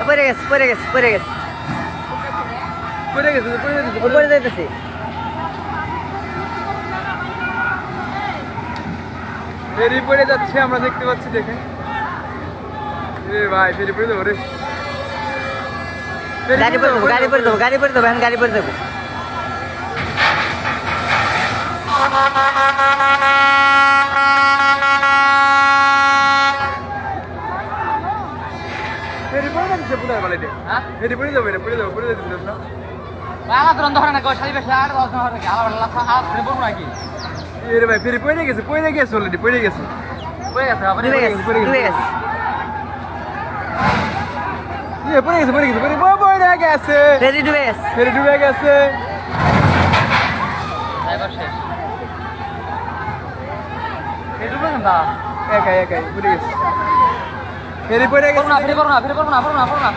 পড়ে গেছে পড়ে গেছে পড়ে গেছে। পড়ে গেছে পড়ে যাইতেছে। ফেরি পড়ে যাচ্ছে আমরা দেখতে পাচ্ছি দেখেন। ভাই ফেরি পড়ে যাব রে। গাড়ি পরে দেবো গাড়ি পরে দেবো গাড়ি পরে দেবো এখন গাড়ি পরে দেবো পড়ে বলে দে। হ্যাঁ? ফেরি পড়ে যাবে পড়ে যাব পড়ে না বাবা তোর ধরে না গো শাড়ি বেশি আর দশ ধরে নাকি? আলাদা আলাদা আর ফিরে পড়ব নাকি? এ রে ভাই ফেরি পড়ে গেছে পড়ে গেছে অলরেডি পড়ে গেছে। হয়ে গেছে এ পড়ে গেছে পড়ে গেছে পড়ে পড়ে গেছে ফেরি ডুবে গেছে। ফেরি ডুবে গেছে। এবার শেষ। এটা বলেন না? একাই একাই পড়ে গেছে। ফেরি পড়ে করব না গেছে ফিরে করব না ফিরে